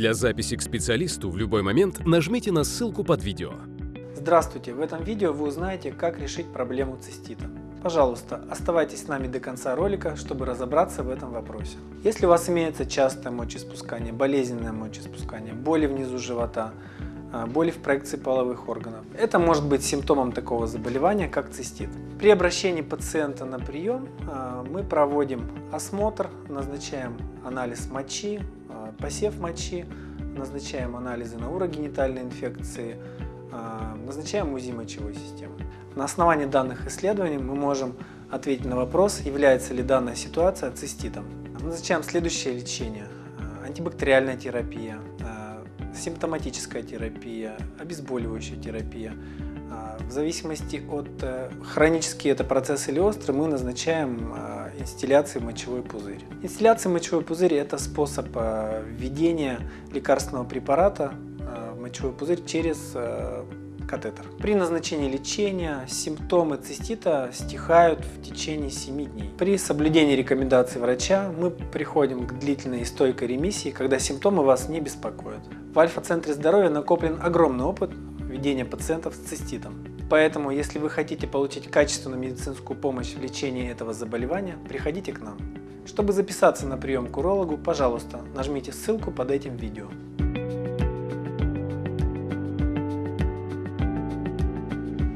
Для записи к специалисту в любой момент нажмите на ссылку под видео. Здравствуйте! В этом видео вы узнаете, как решить проблему цистита. Пожалуйста, оставайтесь с нами до конца ролика, чтобы разобраться в этом вопросе. Если у вас имеется частое мочеиспускание, болезненное мочеиспускание, боли внизу живота, а, боли в проекции половых органов. Это может быть симптомом такого заболевания, как цистит. При обращении пациента на прием а, мы проводим осмотр, назначаем анализ мочи, посев мочи, назначаем анализы на урогенитальные инфекции, назначаем УЗИ мочевой системы. На основании данных исследований мы можем ответить на вопрос, является ли данная ситуация циститом. Назначаем следующее лечение. Антибактериальная терапия, симптоматическая терапия, обезболивающая терапия. А, в зависимости от э, хронический это процесс или острый, мы назначаем а, инстилляции мочевой пузырь. Инстилляция мочевой пузырь – это способ а, введения лекарственного препарата в мочевой пузырь через катетер. При назначении лечения симптомы цистита стихают в течение 7 дней. При соблюдении рекомендаций врача мы приходим к длительной и стойкой ремиссии, когда симптомы вас не беспокоят. В Альфа-центре здоровья накоплен огромный опыт ведения пациентов с циститом. Поэтому, если вы хотите получить качественную медицинскую помощь в лечении этого заболевания, приходите к нам. Чтобы записаться на прием к урологу, пожалуйста, нажмите ссылку под этим видео.